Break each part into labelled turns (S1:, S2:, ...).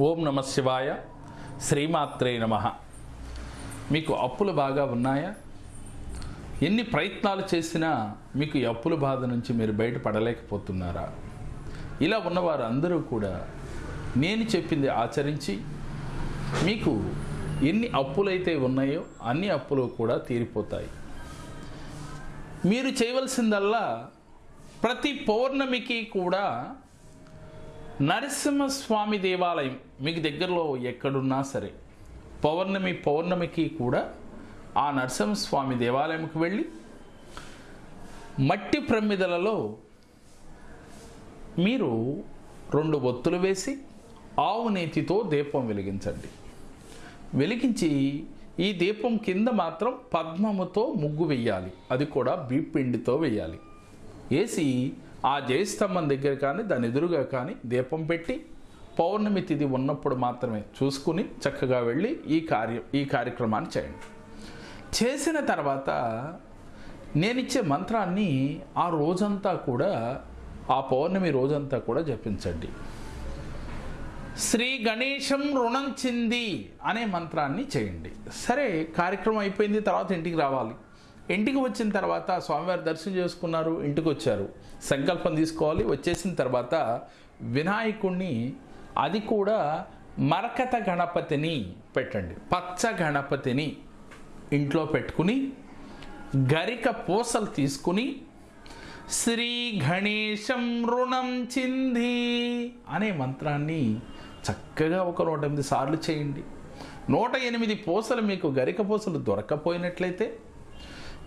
S1: ఓం నమ శివాయ. శ్రీమాత్రే నమ. మీకు అప్పులు బాగా ఉన్నాయా? ఎన్ని ప్రయత్నాలు చేసినా మీకు ఈ అప్పుల బాధ నుంచి మీరు బయటపడలేకపోతున్నారా? ఇలా ఉన్నవారు అందరూ కూడా నేను చెప్పింది ఆచరించి మీకు ఎన్ని అప్పులైతే ఉన్నాయో అన్ని అప్పులు కూడా తీరిపోతాయి. మీరు చేయవలసిందల్లా ప్రతి పౌర్ణమికి కూడా నరసింహస్వామి దేవాలయం మీకు దగ్గరలో ఎక్కడున్నా సరే పౌర్ణమి పౌర్ణమికి కూడా ఆ నరసింహస్వామి దేవాలయంకి వెళ్ళి మట్టి ప్రమిదలలో మీరు రెండు ఒత్తులు వేసి ఆవు నేతితో దీపం వెలిగించండి. వెలిగించి ఈ దీపం కింద మాత్రం పద్మముతో ముగ్గు వెయ్యాలి. అది కూడా బీపిండితో వేయాలి వేసి ఆ జయస్తంభం దగ్గర కానీ దాని ఎదురుగా కానీ దీపం పెట్టి పౌర్ణమి తిథి ఉన్నప్పుడు మాత్రమే చూసుకుని చక్కగా వెళ్ళి ఈ కార్యం ఈ కార్యక్రమాన్ని చేయండి. చేసిన తర్వాత నేనిచ్చే మంత్రాన్ని ఆ రోజంతా కూడా ఆ పౌర్ణమి రోజంతా కూడా జపించండి. శ్రీ గణేశం రుణం చింది అనే మంత్రాన్ని చేయండి. సరే కార్యక్రమం అయిపోయింది తర్వాత ఇంటికి రావాలి. ఇంటికి వచ్చిన తర్వాత స్వామివారి దర్శనం చేసుకున్నారు ఇంటికి వచ్చారు. సంకల్పం తీసుకోవాలి వచ్చేసిన తర్వాత వినాయకుణ్ణి అది కూడా మరకత గణపతిని పెట్టండి. పచ్చ గణపతిని ఇంట్లో పెట్టుకుని గరిక పూసలు తీసుకుని శ్రీ గణేశం రుణం చింది అనే మంత్రాన్ని చక్కగా ఒక నూట ఎనిమిది సార్లు చేయండి. నూట ఎనిమిది పూసలు మీకు గరిక పూసలు దొరకపోయినట్లయితే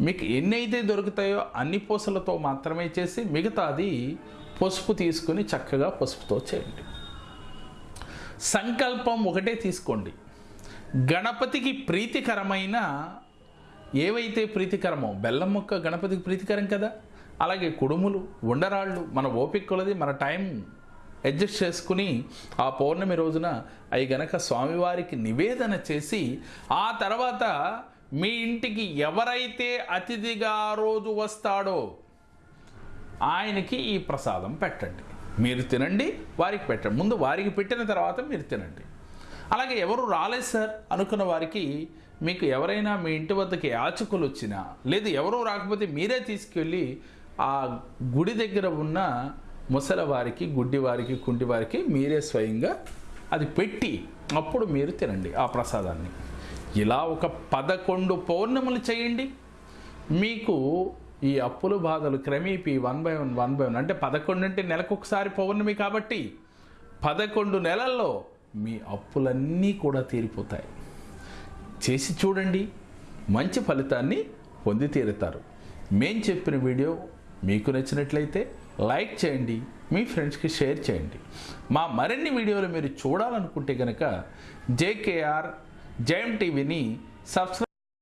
S1: మీకు ఎన్ని అయితే దొరుకుతాయో అన్ని పూసలతో మాత్రమే చేసి మిగతాది పసుపు తీసుకుని చక్కగా పసుపుతో చేయండి. సంకల్పం ఒకటే తీసుకోండి. గణపతికి ప్రీతికరమైన ఏవైతే ప్రీతికరమో బెల్లం ముక్క గణపతికి ప్రీతికరం కదా? అలాగే కుడుములు ఉండరాళ్ళు మన ఓపిక కొలది మన టైం అడ్జస్ట్ చేసుకుని ఆ పౌర్ణమి రోజున అవి గనక స్వామివారికి నివేదన చేసి ఆ తర్వాత మీ ఇంటికి ఎవరైతే అతిథిగా రోజు వస్తాడో ఆయనకి ఈ ప్రసాదం పెట్టండి. మీరు తినండి వారికి పెట్టండి. ముందు వారికి పెట్టిన తర్వాత మీరు తినండి. అలాగే ఎవరు రాలేదు సార్? అనుకున్న వారికి మీకు ఎవరైనా మీ ఇంటి వద్దకి యాచకులు వచ్చినా లేదు ఎవరూ రాకపోతే మీరే తీసుకెళ్ళి ఆ గుడి దగ్గర ఉన్న ముసలవారికి గుడ్డివారికి కుంటివారికి మీరే స్వయంగా అది పెట్టి అప్పుడు మీరు తినండి ఆ ప్రసాదాన్ని. ఇలా ఒక పదకొండు పౌర్ణములు చేయండి. మీకు ఈ అప్పుల బాధలు క్రమేపీ one by one one by one. అంటే పదకొండు అంటే నెలకు ఒకసారి పౌర్ణమి కాబట్టి పదకొండు నెలల్లో మీ అప్పులన్నీ కూడా తీరిపోతాయి. చేసి చూడండి. మంచి ఫలితాన్ని పొంది తీరుతారు. మేం చెప్పిన వీడియో మీకు నచ్చినట్లయితే లైక్ చేయండి. మీ ఫ్రెండ్స్కి షేర్ చేయండి. మా మరిన్ని వీడియోలు మీరు చూడాలనుకుంటే కనుక జేకేఆర్ జయం టీవీని సబ్స్క్రైబ్